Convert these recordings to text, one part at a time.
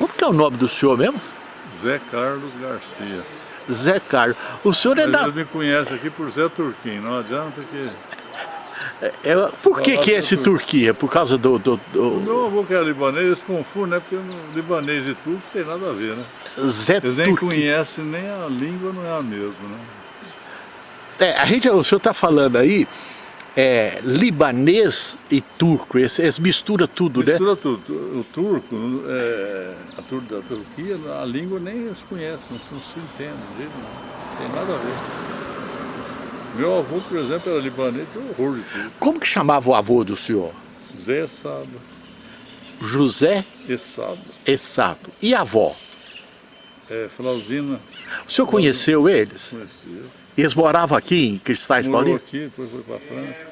Como que é o nome do senhor mesmo? Zé Carlos Garcia. Zé Carlos. O senhor é Mas da... eles me conhecem aqui por Zé Turquim, não adianta que... É, por que que é esse Turquia? Por causa do... do, do... O meu avô que é libanês, eles confundem, né? Porque no libanês e turco tem nada a ver, né? Zé Eles nem Turquia. conhecem, nem a língua não é a mesma, né? É, a gente, o senhor está falando aí, é, libanês e turco, eles, eles misturam tudo, né? Mistura tudo. O turco, é, a tur da Turquia, a língua nem eles conhecem, não se entendem, não tem nada a ver. Meu avô, por exemplo, era libanês, tem horror de tudo. Como que chamava o avô do senhor? Zé Essado, José Essado, Essado. E a avó? é, Flauzina, O senhor conheceu eles? conheceu. Eles moravam aqui em Cristais Morou Paulistas? aqui, depois foi para Franca.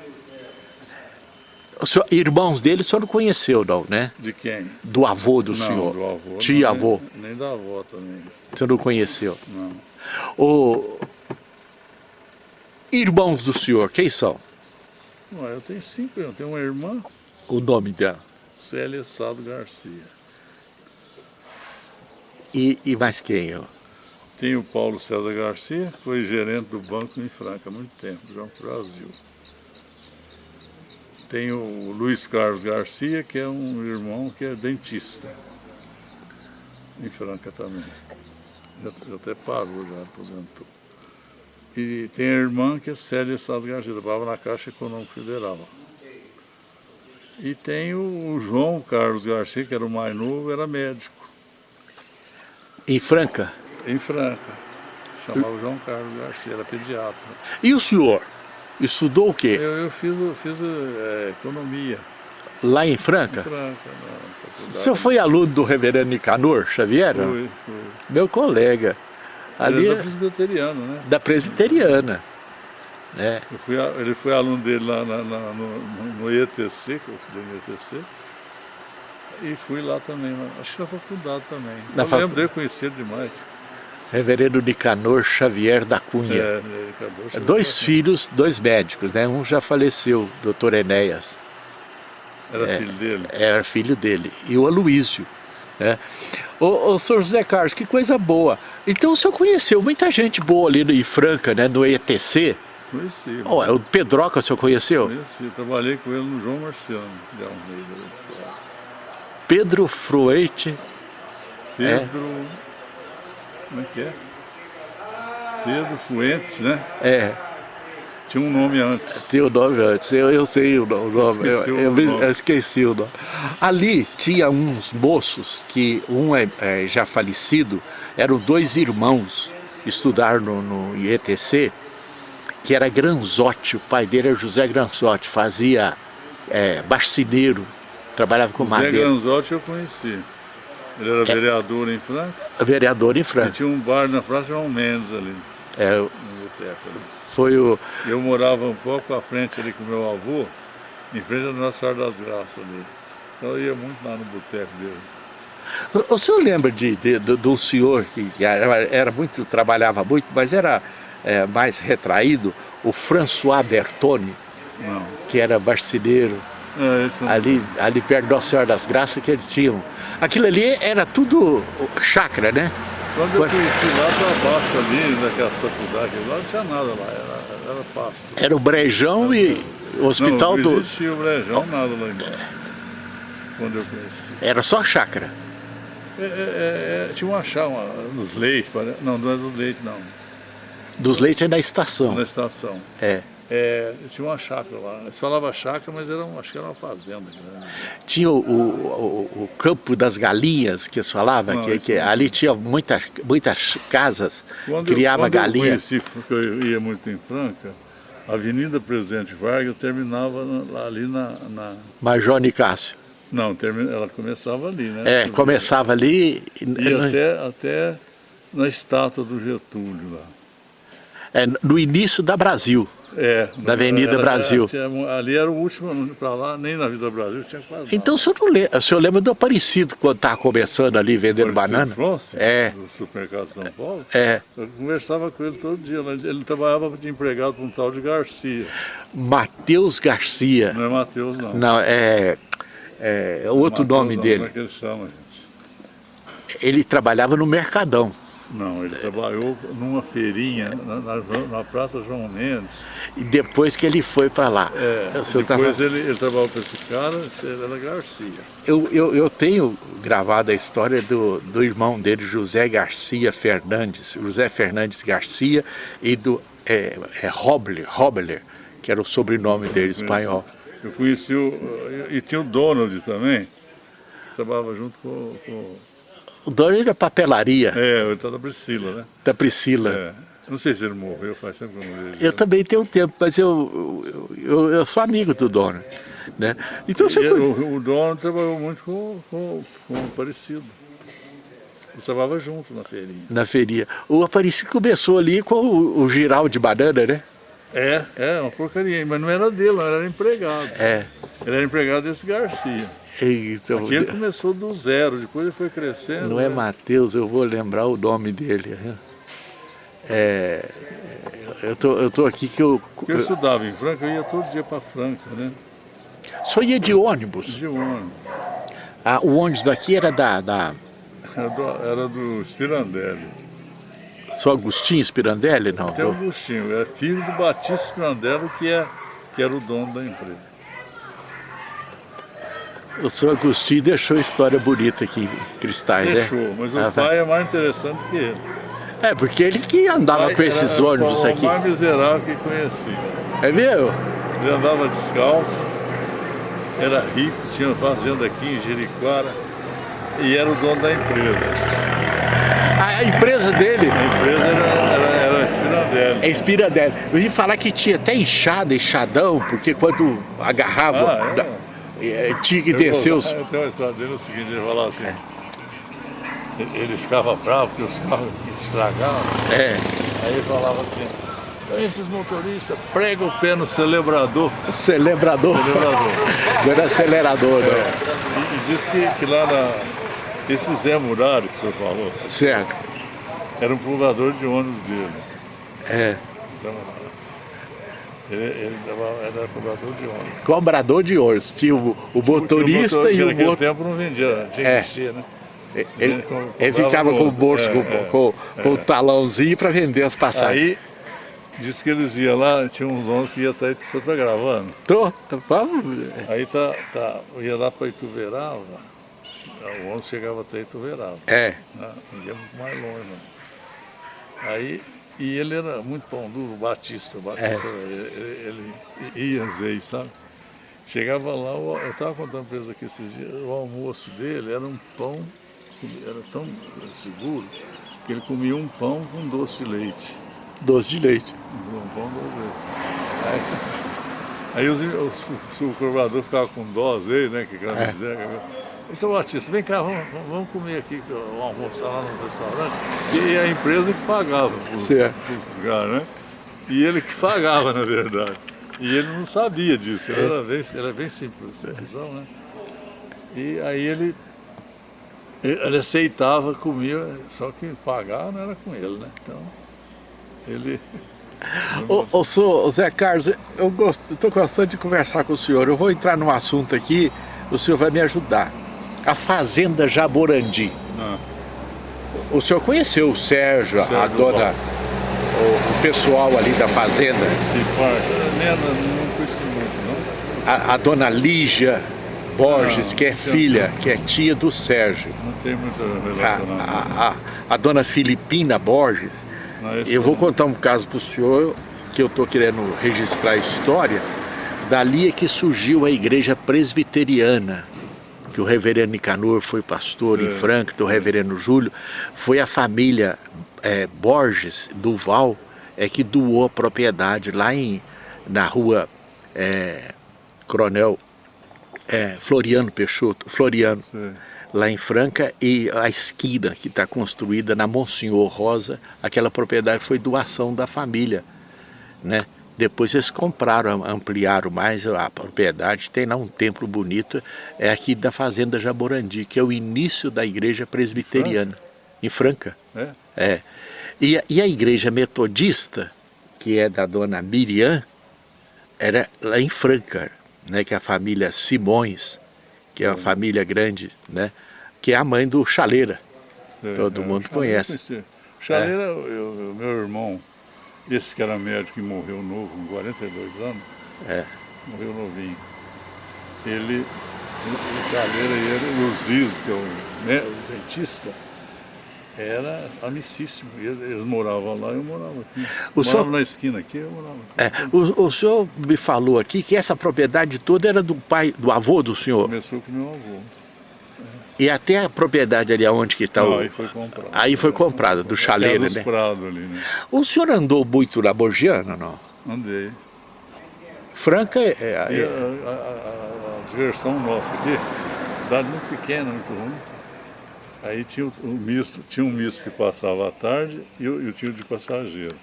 Senhor, irmãos dele o senhor não conheceu não, né? De quem? Do avô do não, senhor? do avô. não, Tia avô? Nem, nem da avó também, O senhor não conheceu? não. O... Irmãos do senhor, quem são? Eu tenho cinco, eu tenho uma irmã, O nome dela? Célia Sado Garcia. E, e mais quem? ó? Tem o Paulo César Garcia, que foi gerente do banco em Franca há muito tempo, João Brasil. Tem o Luiz Carlos Garcia, que é um irmão que é dentista, em Franca também. Já, já até parou, já aposentou. E tem a irmã que é Célia Sado Garcia, trabalhava na Caixa Econômica Federal. E tem o João Carlos Garcia, que era o mais novo, era médico, Em Franca? Em Franca. Chamava João Carlos Garcia, era pediatra. E o senhor? Estudou o quê? Eu, eu fiz, eu fiz é, economia Lá em em Franca? Franca, na O senhor foi aluno do reverendo Nicanor Xavier? Fui, fui. Meu colega. Ali Ele é é da presbiteriano, né? da presbiteriana. Né? Eu fui, ele foi aluno dele lá na- na- no, no- ETC, que eu estudei no ETC. E fui lá também, acho que na faculdade também. Na eu facu- lembro dele conhecer demais. Reverendo Nicanor Xavier da É, Cunha. acabou chegando Dois filhos, dois médicos, né? Um já faleceu, doutor Enéas. Era é. filho dele. era filho dele, e o Aloísio. Né? Ô, ô, senhor José Carlos, que coisa boa. Então o senhor conheceu muita gente boa ali em Franca, né? no ETC. Conheci. Ó, é o Pedroca o senhor conheceu? Conheci. Trabalhei com ele no João Marciano, de Almeida. Pedro Fruete, Pedro. Como é que é? Pedro Fuentes, né? é, Tinha um nome antes. tem o nome antes, eu, eu sei o no- o nome, eu, Esqueci o eu me- nome. eu esqueci o nome. Ali tinha uns moços que um é, é já falecido, eram dois irmãos, estudaram no, no IETC, que era Granzotti, o pai dele era José Granzotti, fazia é, marceneiro, trabalhava com Zé madeira, Granzotti eu conheci. Ele era vereador em Franca vereador em e Franca. tinha um bar na Praça João Mendes ali, É, no boteco ali. foi o... Eu morava um pouco à frente ali com meu avô, em frente à Nossa Senhora das Graças ali. Então eu ia muito lá no boteco dele. O, o senhor lembra de, de, do, do senhor que era, era muito, trabalhava muito, mas era é, mais retraído, o François Bertoni, Não. que era marceneiro, É, não- ali, ali perto da Nossa Senhora das Graças, que eles tinham. Aquilo ali era tudo chácara, né? Quando eu conheci lá para baixo ali, naquela faculdade, lá não tinha nada lá, era, era pasto. Era o Brejão e o hospital não, do... não existia o brejão, nada lá embaixo. Quando eu conheci. Era só chácara. É, é, é, tinha uma chá, uma, nos leites, não, não é do leite não, Dos leites é da estação. na estação. É. É, tinha uma chácara lá, eles falavam chácara, mas era, um- acho que era uma fazenda grande. Tinha o, o, o campo das galinhas que eles falavam, Não, que, que ali tinha muitas, muitas casas, Quando, criava eu, quando galinha. eu conheci, que eu ia muito em Franca, a Avenida Presidente Vargas terminava na- ali na, na- Major Nicásio. Não, termi- ela começava ali, né? É, começava ali, E até, até na estátua do Getúlio lá. é, no início da Brasil. É, Da Avenida Brasil. tinha- ali era o último para lá, nem na Vida Brasil tinha quase Então o senhor, não lembra, o senhor lembra do Aparecido quando estava começando ali vendendo banana? Bronze, É. do supermercado São Paulo. É, Eu conversava com ele todo dia. Ele trabalhava de empregado para um tal de Garcia. Matheus Garcia. Não é Matheus, não. Não, é, é outro Matheus nome não, dele. Como é que ele chama, gente? Ele trabalhava no Mercadão. Não, ele trabalhou numa feirinha na, na, na, Praça João Mendes. E depois que ele foi para lá? É, depois tava... ele, ele, trabalhou com esse cara, era Garcia. Eu, eu, eu tenho gravado a história do, do irmão dele, José Garcia Fernandes, José Fernandes Garcia, e do é, é Robler, Robler, que era o sobrenome dele espanhol. Eu conheci o... e tinha o Donald também, trabalhava junto com, com o dono da papelaria. É, tá da Priscila, né? Da Priscila. É. Não sei se ele morreu, faz tempo que eu não vejo. Eu também tenho tempo, mas eu, eu, eu, sou amigo do dono. Né? Então, você... o, o dono trabalhou muito com, com, com o Aparecido. Eles trabalhavam junto na feirinha. Na feirinha. O Aparecido começou ali com o, o giral de banana, né? É, é, uma porcaria, mas não era dele, não era empregado. É. Ele era empregado desse Garcia. Então, Aqui ele começou do zero, depois ele foi crescendo. Não é né? Mateus, eu vou lembrar o nome dele. É, eu, tô, eu tô aqui que eu... Porque eu estudava em Franca, eu ia todo dia para Franca, né? Só ia de ônibus? De ônibus. Ah, o ônibus daqui era da... da... Era, do, era do Spirandelli. Só Agostinho Spirandelli, não? Até Agostinho, é filho do Batista Spirandelli, que, é, que era o dono da empresa. O senhor Agostinho deixou história bonita aqui em Cristais, deixou, né? Deixou, mas o ah, pai é mais interessante que ele. É, porque ele que andava com esses era, ônibus aqui. o mais miserável que conheci. É mesmo? Ele andava descalço, era rico, tinha fazenda aqui em Jericoara e era o dono da empresa. A empresa dele? A empresa era, era, Espirandelli. É Espirandelli. Eu ouvi falar que tinha até enxada, enxadão, porque quando agarrava... Ah, é? É, tinha que descer os... Eu tenho uma história dele, é o seguinte, ele falava assim, ele ficava bravo porque os carros estragavam. É. Aí ele falava assim, então esses motoristas pregam o pé no celebrador. Celebrador. Celebrador. Não era acelerador, é. não. E, e disse que, que lá na... Esse Zé Murari que o senhor falou. Certo. Era um pulgador de ônibus dele. É. Zé Murari. Ele, ele era cobrador de ônibus. Cobrador de ônibus. Tinha o, o motorista motor, e o naquele tempo não vendia, tinha é. que né? Ele, ele, ele ficava com o bolso, é, com, é, com, com é. o talãozinho para vender as passagens. Aí, disse que eles iam lá, tinha uns ônibus que ia até, você está gravando? Tô, vamos. Aí tá, tá, eu ia lá para Ituverava, o ônibus chegava até Ituverava. É. Né? Ia mais longe, né? Aí e ele era muito pão duro, Batista. Batista é. ele, ele, ia às vezes, sabe? Chegava lá, eu estava contando para eles aqui esses dias, o almoço dele era um pão, era tão seguro, que ele comia um pão com doce de leite. Doce de leite? Um pão doce de leite. Aí, aí os, os, o cobrador ficava com dó vezes, né? Que é. dizer, e seu Batista, vem cá, vamos, vamos comer aqui, vamos almoçar lá no restaurante. E a empresa que pagava os caras, né? E ele que pagava, na verdade. E ele não sabia disso, ele era bem, era bem simples, simplesão, né? E aí ele, ele aceitava, comia, só que pagar não era com ele, né? Então, ele... Ô, ô, ô Zé Carlos, eu estou gostando de conversar com o senhor. Eu vou entrar num assunto aqui, o senhor vai me ajudar a Fazenda Jaborandi. Ah. O senhor conheceu o Sérgio, Sérgio a dona, o, o, pessoal ali da Fazenda? Sim, não conheci muito, não. A, a dona Lígia Borges, não, que é filha, que é tia do Sérgio. Não tem muita relação, a, a, a, a dona Filipina Borges. Não, eu vou contar um caso para o senhor, que eu estou querendo registrar a história. Dali é que surgiu a igreja presbiteriana que o reverendo Nicanor foi pastor em Franca, do reverendo Júlio, foi a família é, Borges Duval é que doou a propriedade lá em, na rua é, Coronel é, Floriano Peixoto, Floriano, lá em Franca, e a esquina que está construída na Monsenhor Rosa, aquela propriedade foi doação da família, né? Depois eles compraram, ampliaram mais a propriedade, tem lá um templo bonito, é aqui da Fazenda Jaborandi, que é o início da igreja presbiteriana, Franca. em Franca. É? é. E, e, a igreja metodista, que é da dona Miriam, era lá em Franca, né, que é a família Simões, que é uma família grande, né, que é a mãe do Chaleira. Sei, Todo é, mundo conhece. Chaleira, o meu irmão, esse que era médico que morreu novo, com 42 anos, É. morreu novinho. Ele, o Chaleira e ele, o Zizo, que é o, né, o dentista, era amicíssimo. E Eles moravam lá e eu morava aqui. O morava senhor- na esquina aqui, eu morava aqui. É, o, o senhor me falou aqui que essa propriedade toda era do pai, do avô do senhor. Começou com meu avô. E até a propriedade ali onde que está o... aí foi comprado. Aí foi comprado, do Era chaleiro, dos né? prados ali, né? O senhor andou muito na Borgiana, não? Andei. Franca é... é- a, é- a- a- a diversão nossa aqui, cidade muito pequena, muito ruim. Aí tinha o, o misto, tinha um misto que passava à tarde e o, e o tio de passageiro.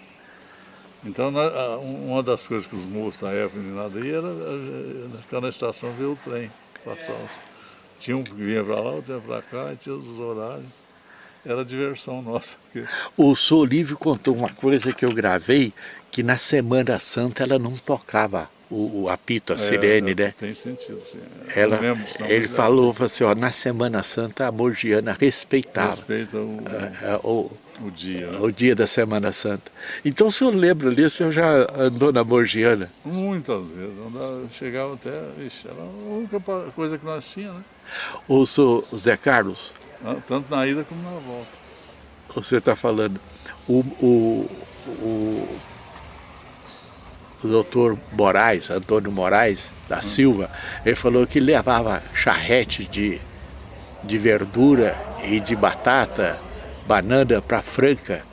Então, na- uma das coisas que os moços na época nada aí era a- ficar na estação ver o trem passar. Tinha um que vinha para lá, outro ia para cá, tinha os horários. Era diversão nossa. Porque, O senhor Lívio contou uma coisa que eu gravei, que na Semana Santa ela não tocava o, o apito, a sirene, é, né? Tem sentido, sim. Ela, Não lembro, ele já falou assim, ó, na Semana Santa a Morgiana respeitava Respeita o, é, o, o dia, né? o dia da Semana Santa. Então o senhor lembra ali, o senhor já andou na Morgiana? Muitas vezes. Andava, chegava até, ixi, era a única coisa que nós tínhamos, né? O senhor Zé Carlos, Ah, Tanto na ida como na volta. você está falando, o, o, o, o doutor Moraes, Antônio Moraes da Silva, ele falou que levava charrete de, de verdura e de batata, banana para Franca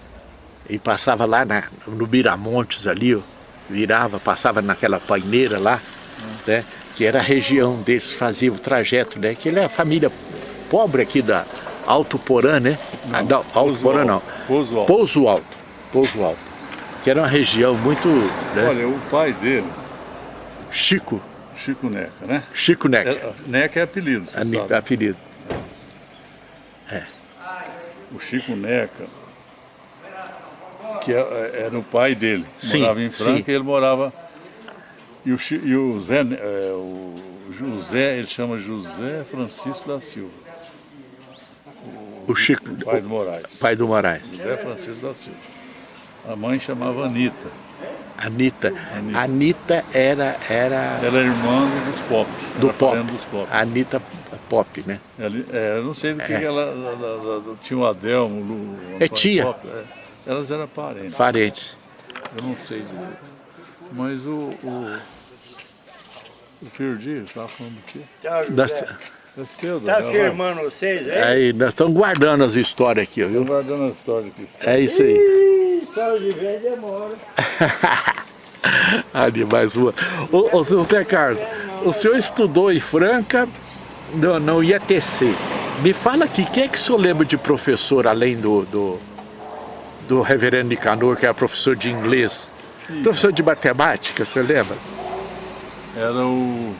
e passava lá na, no Miramontes ali, ó, virava, passava naquela paineira lá, né, que era a região deles, fazia o trajeto, né, que ele é a família pobre aqui da Alto Porã, né? Ah, Não, Alto Pouso Porã Alto. não. Pouso Alto. Pouso Alto. Pouso Alto. Que era uma região muito, né, Olha, o pai dele, Chico, Chico Neca, né? Chico Neca, É, Neca é apelido, você ani- sabe. apelido. O Chico Neca, que é- era o pai dele, Sim, morava em Franca sim. e ele morava... E o, e o Zé, é, o José, ele chama José Francisco da Silva, O Chico, o pai do o Moraes. pai do Moraes. José Francisco da Silva. A mãe chamava Anitta. Anitta. Anitta. Anitta era, era Ela é irmã dos Pop. do era pop. dos Pop. Anitta Pop, né? Ela, é, eu não sei do que, É. que ela, ela- ela- ela- Tinha o Adelmo, o Lu, o É tia. Pop, é. Elas eram parentes. Parente. Eu não sei direito. Mas o. o eu perdi, estava falando do quê? José. É cedo, Tá né? Vai. firmando vocês aí? aí, nós estamos guardando as histórias aqui, viu? guardando a história aqui. É isso aí. Ih, de vez demora. Animais rua. Ô, ô, Zé Carlos, o senhor estudou em Franca, no, no IATC. Me fala aqui, quem é que o senhor lembra de professor, além do, do, do reverendo Nicanor, que era professor de inglês? Professor de matemática, você lembra? Era o.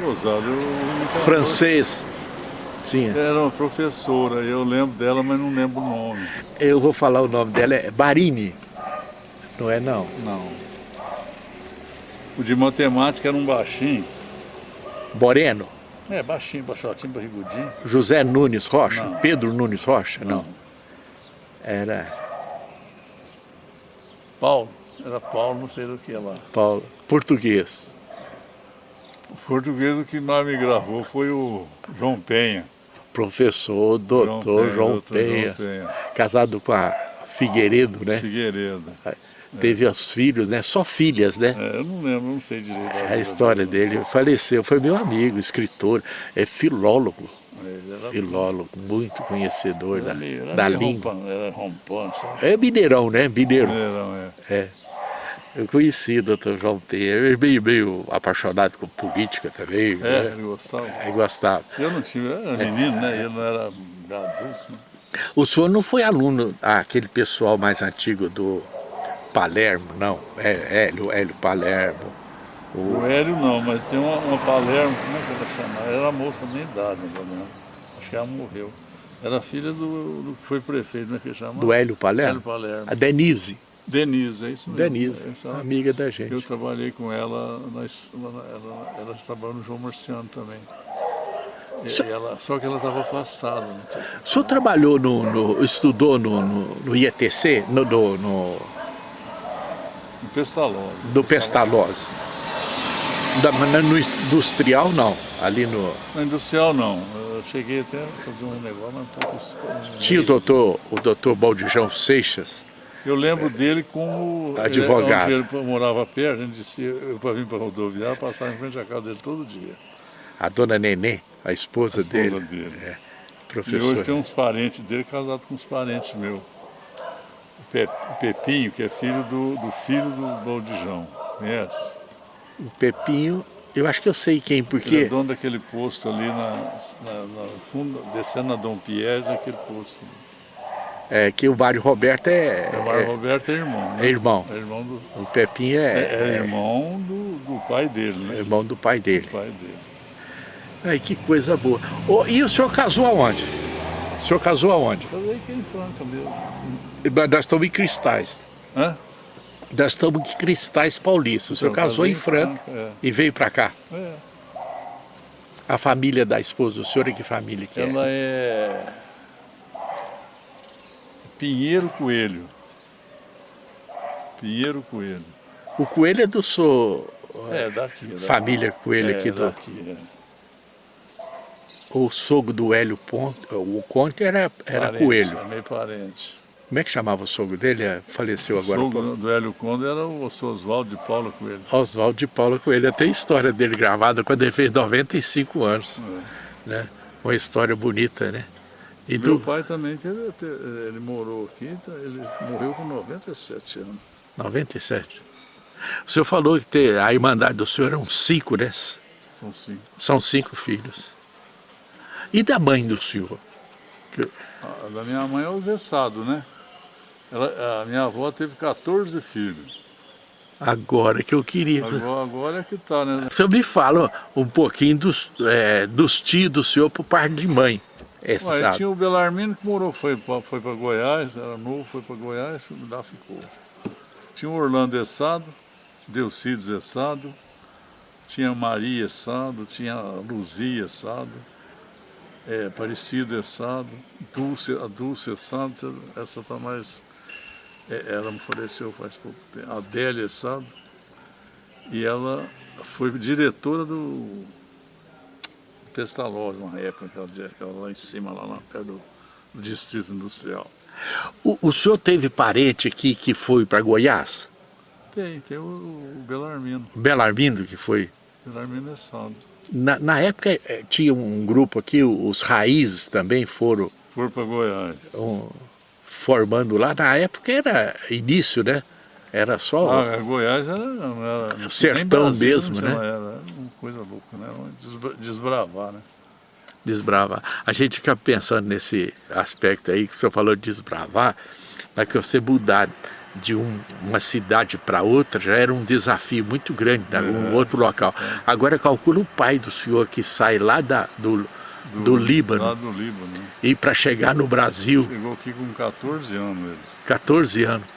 Eu Francês. Sim, Era uma professora, eu lembro dela, mas não lembro o nome. eu vou falar o nome dela, é Barini. Não é não? Não. O de matemática era um baixinho. Moreno? É, baixinho, baixotinho, barrigudinho. José Nunes Rocha? Não. Pedro Nunes Rocha? Não. Não. Era Paulo. Era Paulo, não sei do que lá. Paulo. Português. O português o que mais me gravou foi o João Penha. Professor, doutor João, Penha, João Penha. casado com a Figueiredo, né? Figueiredo. Teve os filhos, né? Só filhas, né? É, eu não lembro, não sei direito. A história dele faleceu, foi meu amigo, escritor, é filólogo, filólogo, muito conhecedor era da, era da língua. rompão, era? É mineirão, né? Mineiro. Não, é. É. Eu conheci o doutor João Penha, ele é meio, meio apaixonado com política também, É, né? ele gostava. Aí gostava. Eu não tive, eu era menino, né? Ele não era adulto, né? O senhor não foi aluno, ah, aquele pessoal mais antigo do Palermo, não? É, Hélio, Hélio Palermo. O Hélio não, mas tem uma, uma Palermo, como é que ela chamava? Era moça da minha idade, mais ou menos. Acho que ela morreu. Era filha do, do que foi prefeito, né? Que chama? Do Hélio Palermo? Hélio Palermo. A Denise. Denise, é isso mesmo. Denise, Essa- amiga da gente. Eu trabalhei com ela, na, es- ela, ela trabalhou no João Marciano também. E ela, só que ela estava afastada. sei. O senhor trabalhou no, no- estudou no, no, no IETC, no, no, no, No Pestalozzi. do Pestalozzi? Da, no industrial não, ali no... Na industrial não. Eu cheguei até a fazer um negócio, mas um pouco... Tinha o doutor, o doutor Baldijão Seixas, Eu lembro dele como... Advogado. Ele, ele morava perto, a gente disse, eu para vir para a rodoviária, passava em frente à casa dele todo dia. a dona Nenê, a esposa, A esposa dele, dele. é, E hoje tem uns parentes dele casados com uns parentes meus. O Pe- o Pepinho, que é filho do, do filho do Baldijão. Conhece? O Pepinho, eu acho que eu sei quem, Ele é porque dono daquele posto ali na, na, na fundo, descendo na Dom Pierre, naquele posto. É, que o Mário Roberto é, É, o Mário é- Roberto é irmão. Né? é irmão. É irmão do, o Pepinho é, é, é irmão do, do pai dele, é né? irmão do pai dele. Do pai dele. Ai, que coisa boa. Ô, e o senhor casou aonde? O senhor casou aonde? Casei aqui em Franca mesmo. Nós estamos em Cristais. Hã? Nós estamos em Cristais Paulistas. O senhor Então, casou em Franca Franca, é. e veio para cá. É. A família da esposa do senhor, é que família que Ela é? É Pinheiro Coelho. Pinheiro Coelho. O Coelho é do senhor, É, daqui. é daqui. família Coelho é, aqui do... daqui, é. O sogro do Hélio Ponte, o Conte era, era Parente, Coelho. É meio parente. Como é que chamava o sogro dele? É, Faleceu agora. o há pouco. sogro do Hélio Conde era o Oswaldo de Paula Coelho. Oswaldo de Paula Coelho. Tem história dele gravada quando ele fez 95 anos. Né? Uma história bonita, né? E Meu do pai também teve, te- ele morou aqui, tá, ele morreu com 97 anos. 97. O senhor falou que ter, a irmandade do senhor eram cinco, né? São cinco. São cinco filhos. E da mãe do senhor? A da minha mãe é o Zé Sado, né? Ela, a minha avó teve 14 filhos. Agora que eu queria. Agora, agora é que tá, né? O senhor me fala um pouquinho dos, é, dos tios do senhor por parte de mãe. É, Ué, tinha o Belarmino que morou, foi para foi pra Goiás, era novo, foi para Goiás, lá ficou. Tinha o Orlando Essado, Delcides Essado, tinha Maria Essado, tinha Luzia Essado, é, Aparecida Essado, Dulce, a Dulce Essado, essa está mais... é, ela me faleceu faz pouco tempo. A Adélia Essado, e ela foi diretora do Pestalozzi, uma época, aquela, lá em cima, lá na, perto do, do Distrito Industrial. O, o senhor teve parente aqui que foi para Goiás? Tem, tem o, o Belarmino, Belarmino que foi? Belarmino é saldo. Na, na época eh, tinha um grupo aqui, os Raízes também foram Foi para Goiás. um, formando lá. Na época era início, né? Era só... Ah, Goiás era, era Sertão Brasília, mesmo, né? Era, era uma coisa louca, né? Era desbra- desbravar, né? desbravar. A gente fica pensando nesse aspecto aí que o senhor falou de desbravar, mas que você mudar de um- uma cidade para outra já era um desafio muito grande, né? um outro local. Agora calcula o pai do senhor que sai lá da, do, do, Líbano Lá do Líbano, né? e para chegar no Brasil, Chegou aqui com 14 anos ele. 14 anos.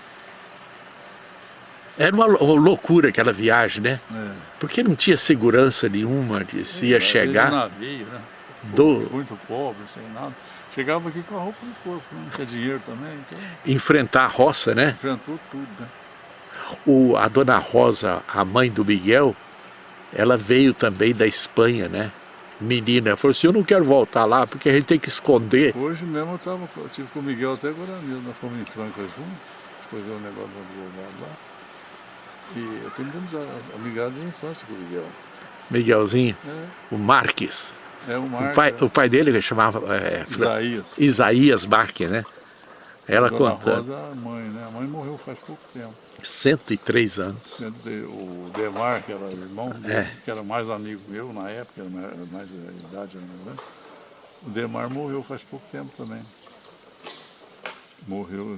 Era uma, lou- uma loucura aquela viagem, né? É. Porque não tinha segurança nenhuma de se ia chegar navio, né? do, Muito pobre, sem nada. Chegava aqui com a roupa no corpo, né? não tinha dinheiro também, então enfrentar a roça, né? enfrentou tudo, né? O, a dona Rosa, a mãe do Miguel, ela veio também da Espanha, né? Menina, falou assim, eu não quero voltar lá porque a gente tem que esconder. Hoje mesmo eu, tava, eu tive com o Miguel até agora mesmo, nós fomos em Franca juntos, escolheu um negócio do advogado lá. E eu tenho muita amizade de infância com o Miguel. Miguelzinho, É, o Marques. é o O Marcos, pai, é, o pai dele chamava é, Isaías. Isaías Marques, né? Ela Dona contando, Rosa, a mãe, né? A mãe morreu faz pouco tempo. 103 anos. O Demar, que era irmão É. que era mais amigo meu na época, era mais, mais de idade, né? O Demar morreu faz pouco tempo também. Morreu.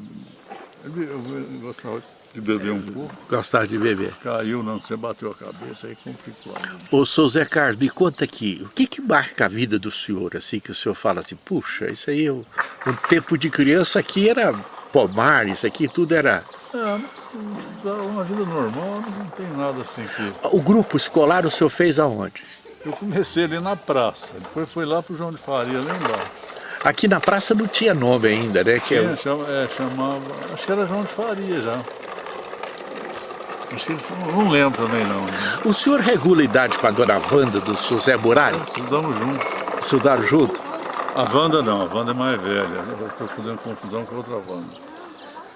Ele, eu gostava de beber um pouco, Gostava de beber. caiu, não, você bateu a cabeça, aí complicou. Ô, seu Zé Carlos, me conta aqui, o que que marca a vida do senhor, assim, que o senhor fala assim, puxa, isso aí, o, o tempo de criança aqui era pomar, isso aqui tudo era... É, uma vida normal, não tem nada assim que... O grupo escolar o senhor fez aonde? Eu comecei ali na praça, depois fui lá pro João de Faria, lá embaixo. Aqui na praça não tinha nome ainda, né? Que Tinha, chama, é, chamava, acho que era João de Faria já. Não lembro também não. O senhor regula a idade com a dona Wanda do seu Zé Muralha? Estudamos juntos. Estudaram junto? A Wanda não, a Wanda é mais velha. Eu estou fazendo confusão com outra Wanda.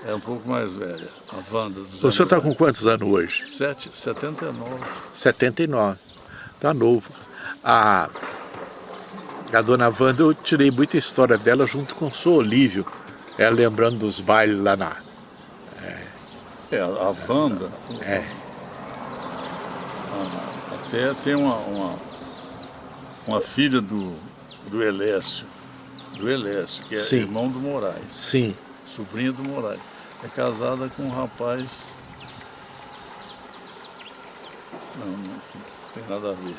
É um pouco mais velha, a Wanda. Do Zé o senhor está com quantos anos hoje? Sete, 79. 79. Está novo. A, a dona Wanda, eu tirei muita história dela junto com o senhor Olívio. Ela lembrando dos bailes lá na... É, é a Wanda... É. até tem uma, uma, uma filha do, do Elécio, do Elécio, que é Sim. irmão do Moraes. Sim. Sobrinha do Moraes é casada com um rapaz... Não, não tem nada a ver.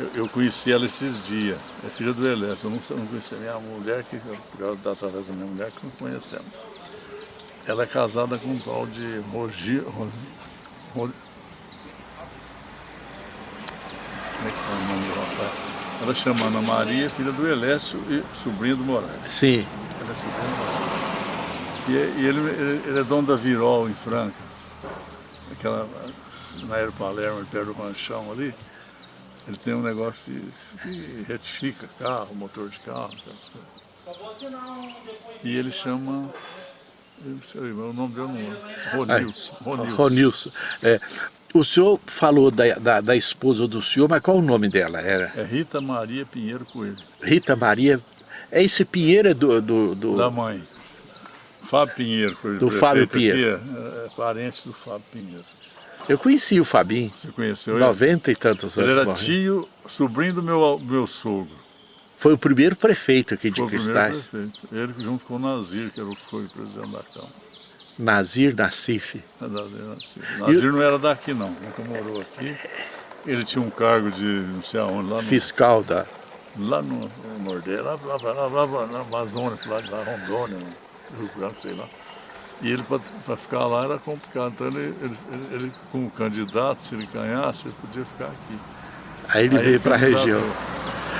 Eu, eu conheci ela esses dias, é filha do Elésio, eu não, eu não conhecia minha mulher, que está através da minha mulher que não conhecemos. Ela é casada com um tal de Rogi... Rogi, Rogi como é que é o nome do rapaz? Ela chama Ana Maria, filha do Elécio e sobrinha do Moraes. Sim. Ela é sobrinha do Moraes. E, e ele, ele, ele, é dono da Virol em Franca, aquela, na Aero Palermo, perto do ranchão ali, ele tem um negócio de, que retifica carro, motor de carro, aquelas coisas. E ele chama, eu sei, o nome dele não é, Ronilson. Ronilson. Ronilson. É, o senhor falou da, da, da, esposa do senhor, mas qual o nome dela? Era? É Rita Maria Pinheiro Coelho. Rita Maria, é esse Pinheiro é do... do, do... Da mãe. Fábio Pinheiro, Do Fábio Pinheiro. Aqui, é, é parente do Fábio Pinheiro. Eu conheci o Fabinho. Você conheceu 90 e tantos anos. Ele era tio, sobrinho do meu, meu sogro. Foi o primeiro prefeito aqui de Foi Cristais. o primeiro prefeito. Ele junto com o Nazir, que era o foi presidente da Câmara. Nazir Nassif. Nazir Nassif. Nazir não era daqui não, nunca morou aqui. Ele tinha um cargo de não sei aonde, lá no, Fiscal da... Lá no, no Nordeste, lá, lá, lá, lá, lá na Amazônia, lá da Rondônia, no Rio Branco, sei lá. E ele, para ficar lá, era complicado. Então, ele, ele, ele, ele, como candidato, se ele ganhasse, ele podia ficar aqui. Aí ele Aí veio para a região.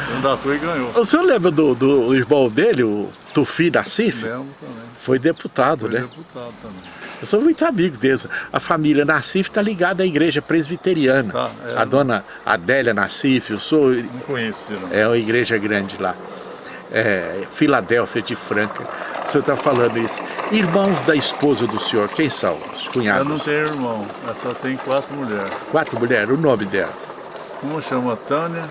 Candidatou e ganhou. O senhor lembra do, do irmão dele, o Tufi Nassif? Lembro também. Foi deputado, Foi né? deputado também. Eu sou muito amigo deles. A família Nassif está ligada à igreja presbiteriana. Tá, é. a dona Adélia Nassif, eu sou... Não conheci, não. É uma igreja grande lá. É, Filadélfia de Franca. O senhor está falando isso. Irmãos da esposa do senhor, quem são? Os Eu cunhados? não tenho irmão, ela só tem quatro mulheres. Quatro mulheres, o nome delas. Uma chama Tânia,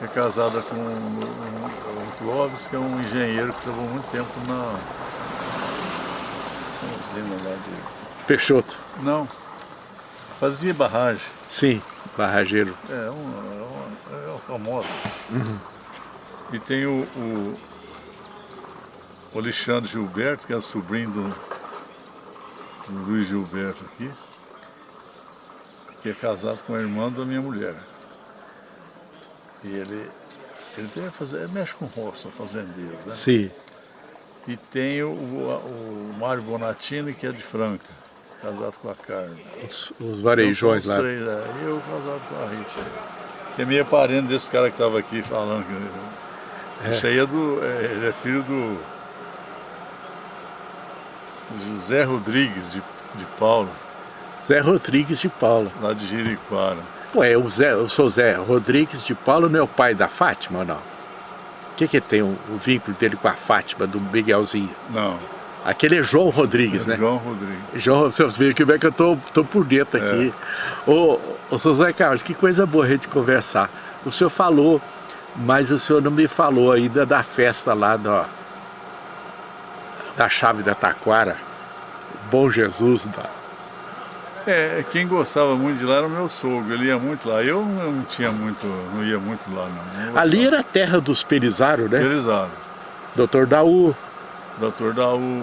que é casada com o, Clóvis, que é um engenheiro que trabalhou muito tempo na usina lá de... Peixoto. Não, fazia barragem. Sim, barrageiro. É, uma, é uma, é uma famosa. E tem o, o, o Alexandre Gilberto, que é sobrinho do, do Luiz Gilberto aqui, que é casado com a irmã da minha mulher. E ele, ele, tem fazer, ele mexe com roça, fazendeiro, né? Sim. E tem o, o, o Mário Bonatini, que é de Franca, casado com a Carla. Os, os varejões Então, lá. três, é. E eu casado com a Rita. Que é meio parente desse cara que estava aqui falando. Que, É. Isso aí é do. é, ele é filho do. José Rodrigues de, de Paulo, Zé Rodrigues de Paula. lá de Jeriquara. Ué, o, Zé, o seu Zé Rodrigues de Paula não é o pai da Fátima ou não? O que que tem o, o vínculo dele com a Fátima, do Miguelzinho? Não, Aquele é João Rodrigues, né? João Rodrigues. João, vocês viram que bem que eu tô, tô por dentro aqui. Ô, ô, seu Zé Carlos, que coisa boa a gente conversar. O senhor falou, mas o senhor não me falou ainda da festa lá da, da chave da Taquara. Bom Jesus, da, É, quem gostava muito de lá era o meu sogro, ele ia muito lá. Eu não, tinha muito, não ia muito lá não. não Ali era a terra dos Pelizaro, né? Pelizaro. Doutor Daú, Doutor Daú,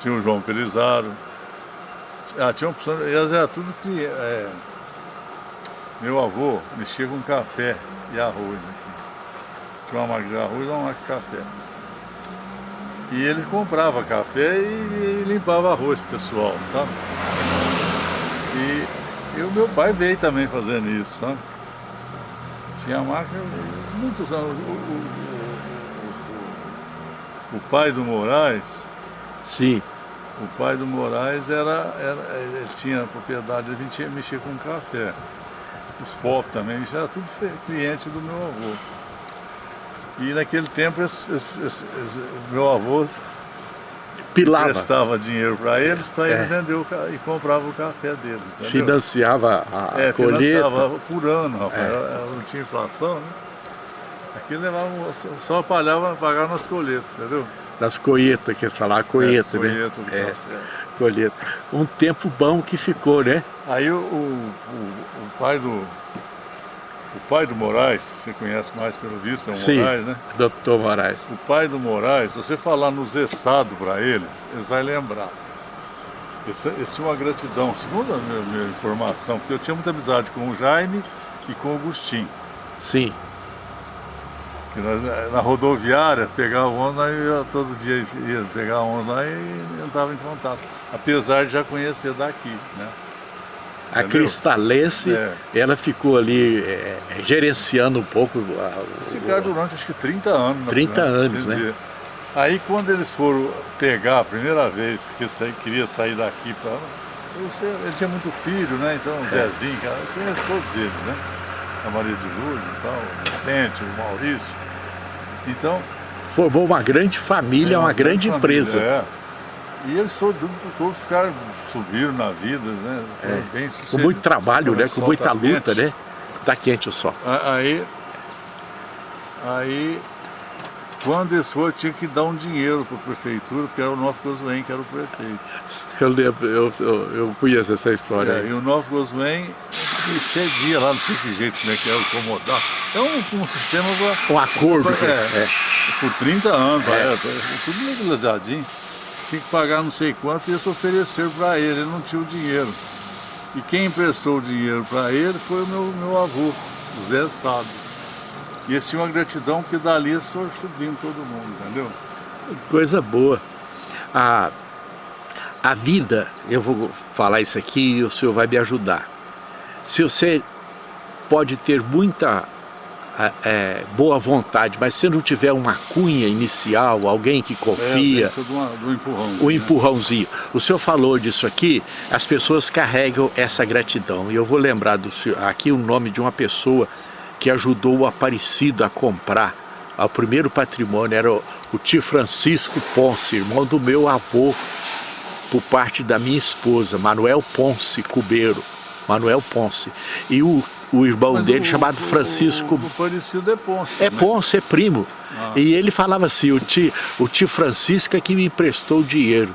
tinha o João Pelizaro. Ah, tinha opção, elas era tudo que é, meu avô mexia com café e arroz aqui. Tinha uma máquina de arroz e uma máquina de café. E ele comprava café e, e limpava arroz pro pessoal, sabe? E E o meu pai veio também fazendo isso, sabe? Tinha máquina muitos anos. O, o, o, o, pai do Moraes. Sim. O pai do Moraes era, era ele tinha propriedade, ele tinha mexer com café. Os pop também, já era tudo cliente do meu avô. E naquele tempo esse, esse, esse, meu avô Pilava. prestava dinheiro para eles, para é. eles vender o, e comprava o café deles. Entendeu? Financiava a é, colheita. financiava por ano, rapaz. É. Não tinha inflação, né? Aquilo levava, só palhava pagar nas colheitas, entendeu? Nas colheitas, que eles falavam, colheita, é, colheita né? É, colheita. Um tempo bom que ficou, né? Aí o, o, o pai do, o pai do Moraes, você conhece mais pelo visto, é o Sim, Moraes, né? doutor Moraes. O pai do Moraes, se você falar no zessado para eles, eles vão lembrar. Esse, esse uma gratidão, segundo a minha, minha, informação, porque eu tinha muita amizade com o Jaime e com o Agostinho. Sim. Que nós, na rodoviária, pegava onda e eu todo dia ia pegar onda lá e entrava em contato. Apesar de já conhecer daqui, né? A Cristalense, é. ela ficou ali é, gerenciando um pouco... A, Esse cara durante acho que 30 anos. 30 né? anos, né? Aí quando eles foram pegar a primeira vez que queria sair daqui para... Ele tinha muito filho, né? Então o é. Zezinho, cara, eu conheço todos eles, né? A Maria de Lourdes então, o Vicente, o Maurício. Então... Formou uma grande família, é, uma, uma, grande, grande família, empresa. É. E eles todos, todos ficaram, subiram na vida, né? É. bem Com muito trabalho, né? Com muita tá luta, quente. né? Tá quente o sol. Aí, aí quando eles foram, tinha que dar um dinheiro para a prefeitura, porque era o Novo Goswen que era o prefeito. Eu lembro, eu, eu, eu conheço essa história. É, e o Novo Goswen cedia lá, não sei que jeito, como é que era, acomodar. É um, um sistema para... Um acordo. Pra, é, é. Por 30 anos, é. É, tudo legalizadinho tinha que pagar não sei quanto e eles ofereceram para ele, ele não tinha o dinheiro. E quem emprestou o dinheiro para ele foi o meu, meu avô, o Zé Sado. E eles tinham uma gratidão porque dali foram subindo todo mundo, entendeu? Coisa boa. A, a vida, eu vou falar isso aqui e o senhor vai me ajudar. Se você pode ter muita é, boa vontade, mas se não tiver uma cunha inicial, alguém que confia, é, do, do empurrão, o né? empurrãozinho. O senhor falou disso aqui, as pessoas carregam essa gratidão. E eu vou lembrar do senhor, aqui o nome de uma pessoa que ajudou o Aparecido a comprar o primeiro patrimônio, era o, o tio Francisco Ponce, irmão do meu avô, por parte da minha esposa, Manuel Ponce Cubeiro. Manuel Ponce. E o o irmão Mas dele, o, chamado Francisco... O, o parecido é Ponce. É Ponce, é primo. Ah. E ele falava assim, o tio, o tio Francisco é que me emprestou dinheiro.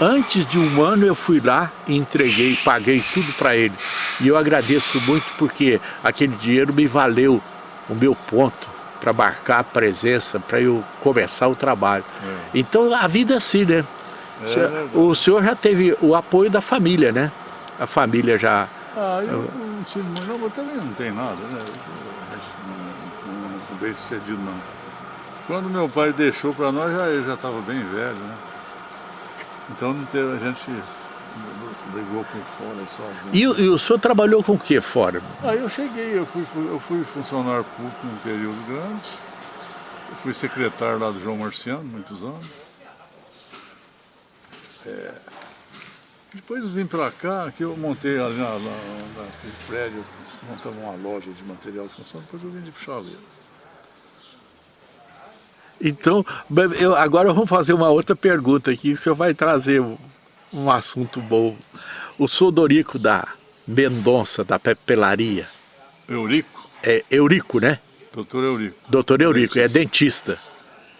Antes de um ano eu fui lá e entreguei, paguei tudo para ele. E eu agradeço muito porque aquele dinheiro me valeu o meu ponto para marcar a presença, para eu começar o trabalho. É. Então a vida é assim, né? É, o senhor já teve o apoio da família, né? A família já ah, eu não tive mas também não tem nada, né? Não, não, não bem sucedido não. Quando meu pai deixou para nós, já, ele já estava bem velho, né? Então não teve, a gente brigou por fora sozinho. E, e o senhor trabalhou com o que fora? Aí eu cheguei, eu fui, eu fui funcionário público um período grande, eu fui secretário lá do João Marciano, muitos anos. É, depois eu vim para cá, que eu montei ali na, na, naquele prédio, montava uma loja de material de construção, depois eu vim de Puxaleira. Então, eu, agora vamos fazer uma outra pergunta aqui, que o senhor vai trazer um, um assunto bom. O Sodorico da Mendonça, da Pepelaria. Eurico? É Eurico, né? Doutor Eurico. Doutor Eurico, é dentista. é dentista.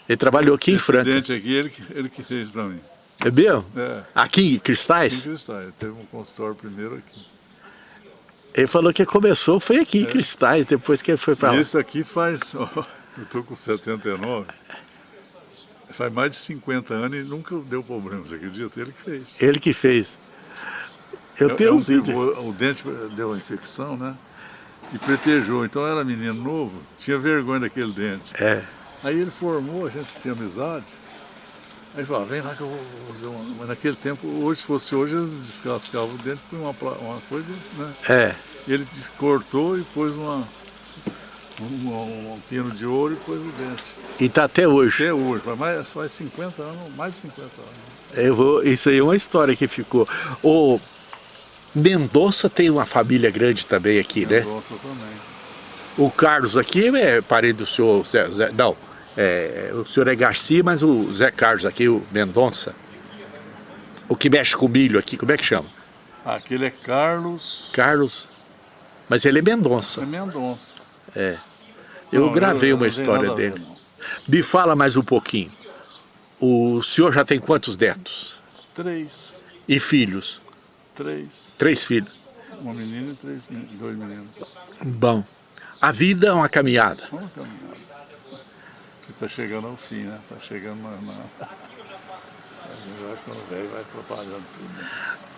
Ele trabalhou aqui Esse em Franca. dente aqui, ele, ele que fez para mim. É mesmo? É. Aqui em Cristais? Aqui em Cristais, teve um consultório primeiro aqui. Ele falou que começou foi aqui em é. Cristais, depois que ele foi para lá. Esse aqui faz, ó, eu estou com 79, faz mais de 50 anos e nunca deu problema, você acredita? Ele que fez. Ele que fez. Eu é, tenho é um vídeo. O, o dente deu uma infecção, né? E pretejou, então era menino novo, tinha vergonha daquele dente. É. Aí ele formou, a gente tinha amizade, Aí falava, vem lá que eu vou fazer uma... Mas naquele tempo, hoje, se fosse hoje, eles descascavam o dente, põe uma, uma coisa, né? É. Ele cortou e pôs uma, um, um, pino de ouro e pôs o dente. E tá até hoje? Até hoje, faz, faz 50 anos, mais de 50 anos. Eu vou, isso aí é uma história que ficou. O Mendonça tem uma família grande também aqui, Mendonça né? Mendonça também. O Carlos aqui é parente do senhor Zé, Zé, não, é, o senhor é Garcia, mas o Zé Carlos aqui, o Mendonça, o que mexe com milho aqui, como é que chama? Aquele é Carlos... Carlos, mas ele é Mendonça. É Mendonça. É. Eu Não, gravei eu- uma história ver, dele. não. Me fala mais um pouquinho. O senhor já tem quantos netos? Três. E filhos? Três. Três filhos. Uma menina e três, dois meninos. Bom, a vida é uma caminhada. Vamos caminhar. Que está chegando ao fim, né? Está chegando na... na... Vai ficando velho, vai atrapalhando tudo. né?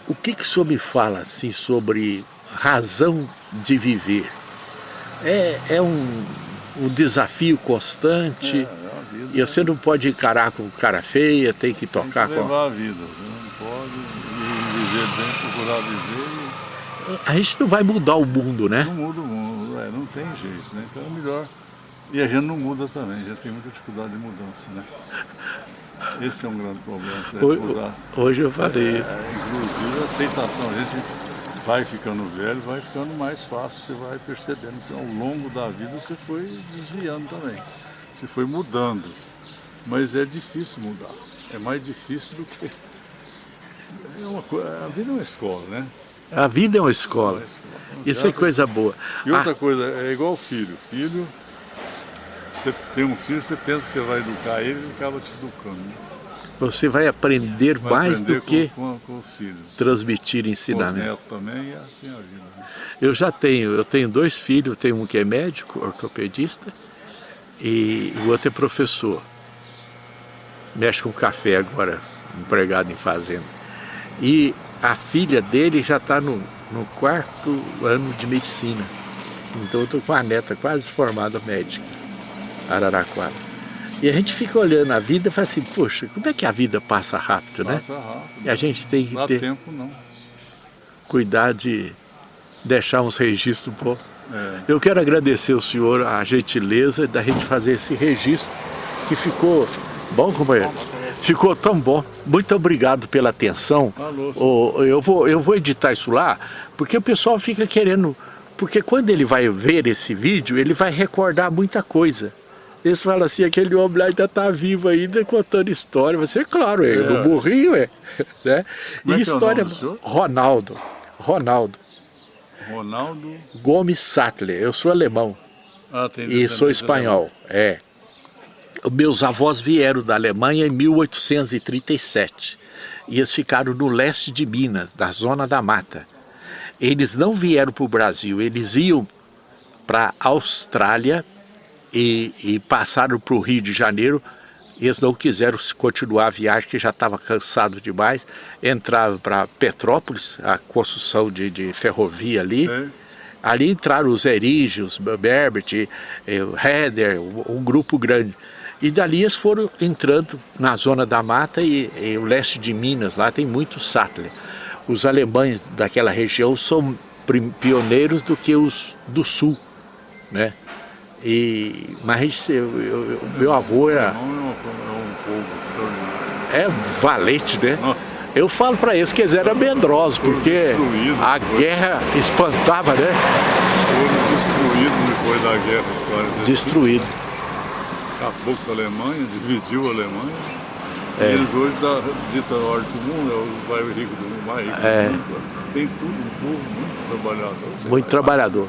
O que, que o senhor me fala assim sobre razão de viver? É, é um, um desafio constante É, é uma vida. e você não pode encarar com cara feia, tem que Tem tocar que com... levar a vida. Você não pode viver bem, procurar viver A gente não vai mudar o mundo, e né? não muda o mundo. É, não tem jeito, né? Então é melhor. E a gente não muda também, já tem muita dificuldade de mudança, né? Esse é um grande problema, se Hoje, mudar. hoje eu falei isso. É, inclusive a aceitação, a gente vai ficando velho, vai ficando mais fácil, você vai percebendo que ao longo da vida você foi desviando também, você foi mudando, mas é difícil mudar, é mais difícil do que... É uma, a vida é uma escola, né? A vida é uma É escola. uma escola. Isso é coisa boa. E outra Ah, coisa, é igual filho, filho, você tem um filho, você pensa que você vai educar ele, ele acaba te educando. né? você vai aprender Vai mais aprender do que com, com, transmitir Com os ensinamento. netos também, é assim a vida. Né? Eu já tenho, eu tenho dois filhos, tenho um que é médico, ortopedista, e o outro é professor. Mexe com café agora, empregado em fazenda. E a filha dele já está no, no quarto ano de medicina. Então eu estou com a neta quase formada médica, Araraquara. E a gente fica olhando a vida e fala assim, poxa, como é que a vida passa rápido, né? Passa rápido. E a gente tem que dá ter tempo não. cuidar de deixar uns registros um pouco. É. Eu quero agradecer ao senhor a gentileza da gente fazer esse registro que ficou bom, companheiro? Ficou tão bom. Muito obrigado pela atenção. Ô, eu, vou, eu vou editar isso lá, porque o pessoal fica querendo... Porque quando ele vai ver esse vídeo, ele vai recordar muita coisa. Eles falam assim, aquele homem lá ainda está vivo ainda contando história. Você, claro, é, É. não morri, ué. Né? Como é E é história... do senhor? Ronaldo. Ronaldo. Ronaldo. Gomes Sattler. Eu sou alemão. Ah, tem E sou espanhol, é. Meus avós vieram da Alemanha em 1837. E eles ficaram no leste de Minas, na zona da mata. Eles não vieram para o Brasil, eles iam para a Austrália e, e passaram para o Rio de Janeiro. Eles não quiseram continuar a viagem, que já estava cansado demais. Entraram para Petrópolis, a construção de, de ferrovia ali. É. Ali entraram os Erígios, Berbert, eh, o Heder, um grupo grande. E dali eles foram entrando na zona da mata e, e o leste de Minas, lá tem muito Sattler. Os alemães daquela região são pioneiros do que os do sul, né? E, mas eu, eu- eu- meu avô era, é é é valente, né? Nossa, Eu falo para eles que eles eram medrosos, porque a guerra espantava, né? foram destruídos depois da guerra de 45. Destruído. Acabou com a Alemanha, dividiu a Alemanha. É. Eles hoje da dita ordem do mundo, é o bairro rico do mundo, mais rico É. do mundo. Tem tudo, um povo muito trabalhador. Muito trabalhador.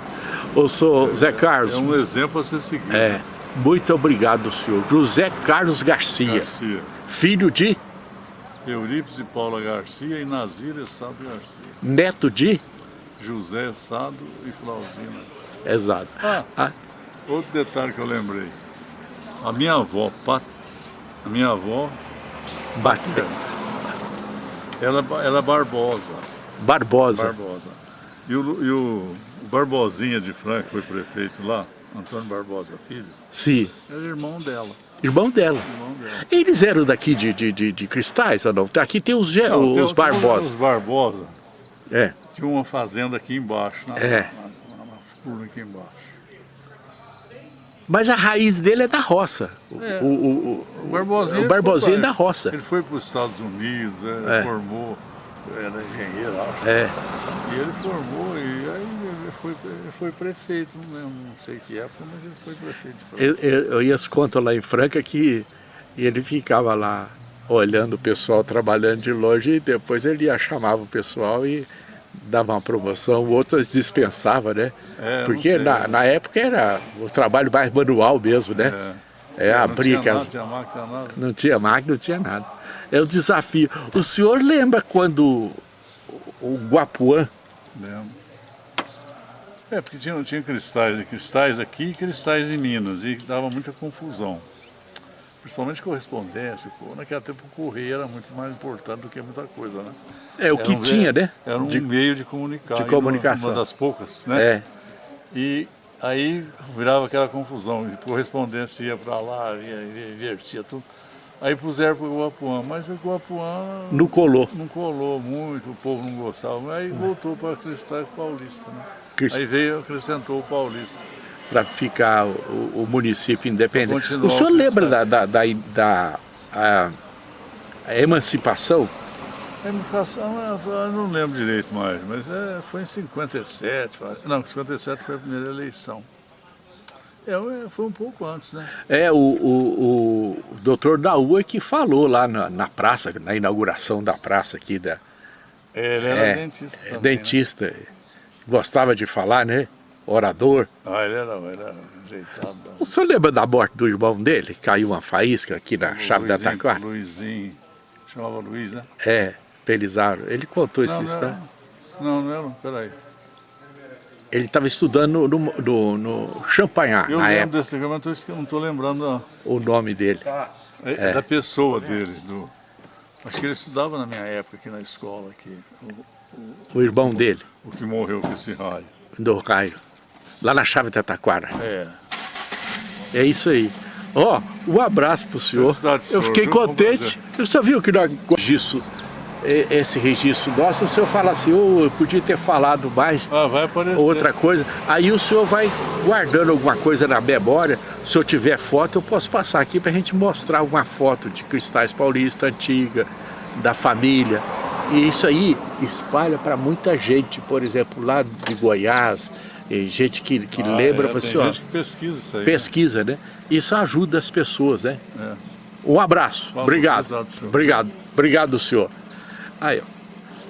Eu sou Zé Carlos. É um exemplo a ser seguido. É, muito obrigado, senhor. José Carlos Garcia, Garcia. filho de, Eurípides e Paula Garcia e Nazir Sado Garcia. neto de, José Sado e Flauzina. exato. Ah, Ah, outro detalhe que eu lembrei. A minha avó, Pat... a minha avó, Bate- ela, ela é Barbosa. Barbosa. Barbosa. E o, e o Barbosinha de Franca, foi prefeito lá, Antônio Barbosa Filho, Sim. era irmão dela. Irmão dela. Irmão dela. Eles eram daqui de, de, de, de Cristais ou não? Aqui tem os, Não, tem os o- Barbosa. Os Barbosa. É. Tinha uma fazenda aqui embaixo, na, É. na, na, na furna aqui embaixo. Mas a raiz dele é da roça. O, É. o, o, O Barbosinha, o Barbosinha é foi da roça. Ele foi para os Estados Unidos, é, É. formou, era engenheiro, acho. É. E ele formou, e aí ele foi, ele foi prefeito, não, lembro, não sei que época, mas ele foi prefeito. de Franca. Eu, eu, eu ia contam lá em Franca que ele ficava lá olhando o pessoal trabalhando de longe e depois ele ia, chamava o pessoal e dava uma promoção, o outro dispensava, né? É, não Porque na, na época era o trabalho mais manual mesmo, né? É, não abrir tinha aquelas- nada, tinha máquina, nada. Não tinha máquina, não tinha nada. É o desafio. O senhor lembra quando o- o Guapuã, Lembro. É, porque tinha, tinha cristais, cristais aqui e cristais em Minas, e dava muita confusão. Principalmente correspondência, pô, naquele tempo o correio era muito mais importante do que muita coisa, né? é o Era que um tinha, né? Era um De- meio de comunicar. de comunicação. Uma das poucas, né? é. E aí virava aquela confusão, correspondência ia para lá, ia, ia, invertia tudo. Aí puseram para o Guapuã, mas o Guapuã Não colou. não colou muito, o povo não gostava, aí voltou para Cristais Paulista, né? Crist- Aí veio, acrescentou o Paulista. para ficar o, o município independente. Continuar O senhor lembra da, da, da, da- a, a emancipação? A educação, eu não lembro direito mais, mas é, foi em 57, parece. não, 57 foi a primeira eleição. É, é, foi um pouco antes, né? É, o, o, o doutor Daú é que falou lá na, na praça, na inauguração da praça aqui, da, Ele era É, dentista é, também, né? dentista, gostava de falar, né? Orador. Ah, ele era, era ajeitado. O senhor lembra da morte do irmão dele? Caiu uma faísca aqui na chave da Luizinho, taquara? Luizinho, chamava Luiz, né? É, Pelizaro. Ele contou esse Não, não, história. era, não, não era, peraí. Ele estava estudando no, no, no Champagnat, Eu na lembro época, desse mas eu esque- não estou lembrando não. o nome dele. É, É. da pessoa dele. Do, acho que ele estudava na minha época aqui na escola, aqui, o, O irmão dele, o que morreu com esse raio. do Caio. Lá na chave da taquara. É. É isso aí. Ó, um abraço pro senhor. Eu fiquei contente. Você viu que nós e- esse registro nosso, o senhor fala assim, ô, eu podia ter falado mais Ah, outra coisa. Aí o senhor vai guardando alguma coisa na memória. Se eu tiver foto, eu posso passar aqui pra gente mostrar uma foto de Cristais Paulista antiga, da família. E isso aí espalha para muita gente, por exemplo, lá de Goiás, gente que, que Ah, lembra, é, assim, ó, gente que pesquisa isso aí. pesquisa, né? Isso ajuda as pessoas, né? É. Um abraço, Falou, obrigado, senhor. obrigado, obrigado senhor. Aí, ó,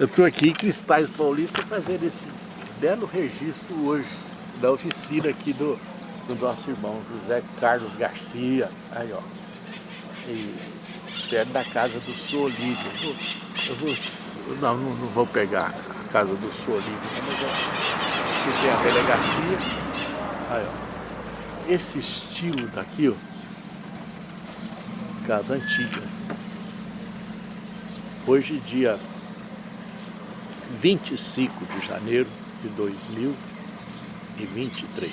eu estou aqui em Cristais Paulista fazendo esse belo registro hoje, da oficina aqui do, do nosso irmão José Carlos Garcia, aí ó, e perto da casa do senhor Olívio. Eu eu vou- não, não, não vou pegar a casa do senhor Olívio, não, mas é, aqui tem a delegacia, aí ó, esse estilo daqui, ó, casa antiga. Hoje, dia 25 de janeiro de 2023.